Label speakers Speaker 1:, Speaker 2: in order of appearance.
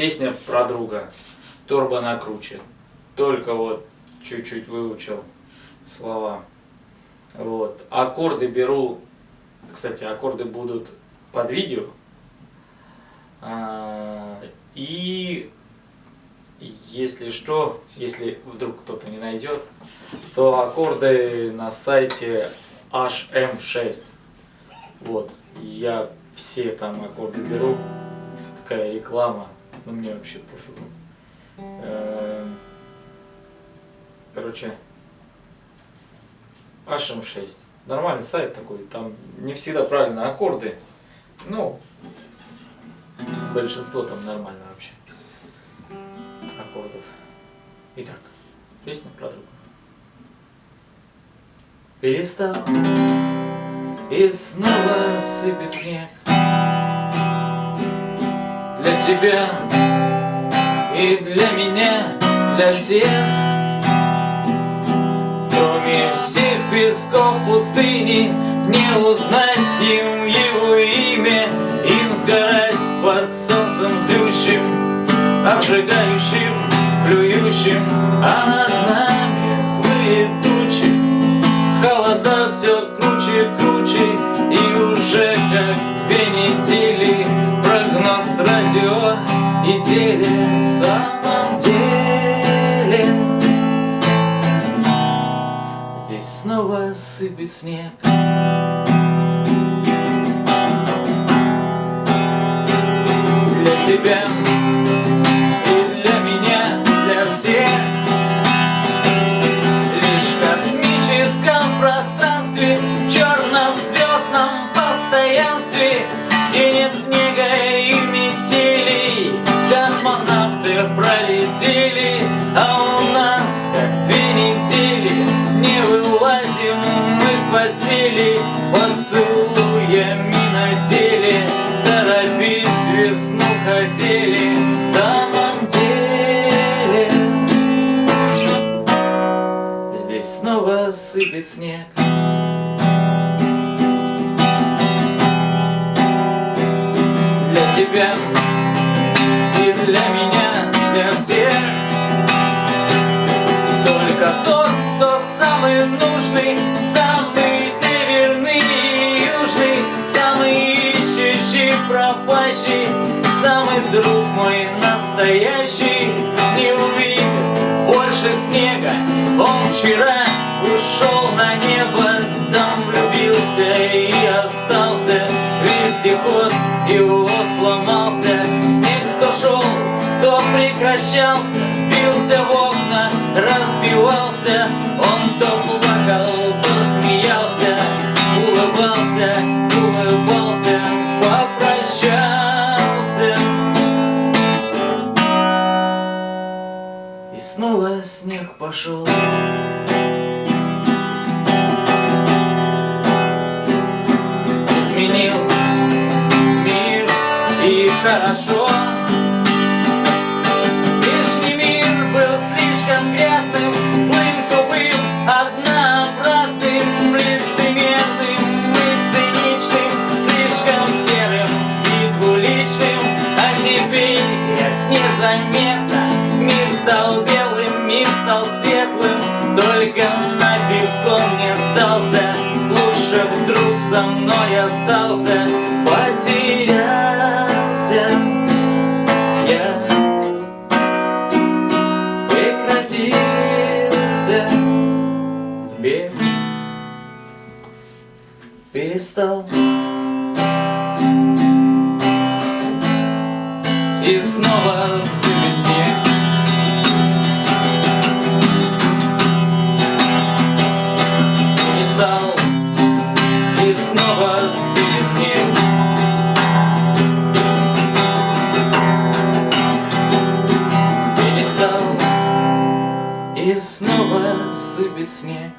Speaker 1: Песня про друга. Торба на круче. Только вот чуть-чуть выучил слова. Вот. Аккорды беру. Кстати, аккорды будут под видео. А, и если что, если вдруг кто-то не найдет, то аккорды на сайте HM6. Вот. Я все там аккорды беру. Такая реклама. Ну мне вообще пофигу. Эм, короче, HM6. Нормальный сайт такой. Там не всегда правильно аккорды. Ну, большинство там нормально вообще. Аккордов. Итак, песня про друга. Перестал и снова сыпет снег тебя и для меня, для всех. Кроме всех песков пустыни Не узнать им его имя Им сгорать под солнцем злющим Обжигающим, плюющим. А Прогноз радио и теле В самом деле. Здесь снова сыпет снег. Для тебя пролетели А у нас как две недели Не вылазим мы с постели Поцелуями на теле Торопить весну хотели В самом деле. Здесь снова сыпет снег. Для тебя тот, кто самый нужный Самый северный и южный Самый ищущий, пропащий Самый друг мой настоящий. Не увидит больше снега. Он вчера ушел на небо Там влюбился и остался. Вездеход его сломался. Снег то шел, то прекращался Бился в окна, разбивался. Он то плакал, то смеялся Улыбался, улыбался, попрощался. И снова снег пошел. Изменился мир и хорошо светлым, только нафиг он не сдался, лучше вдруг со мной остался, потерялся. Я прекратился. Бег перестал. И снова И снова сыпет снег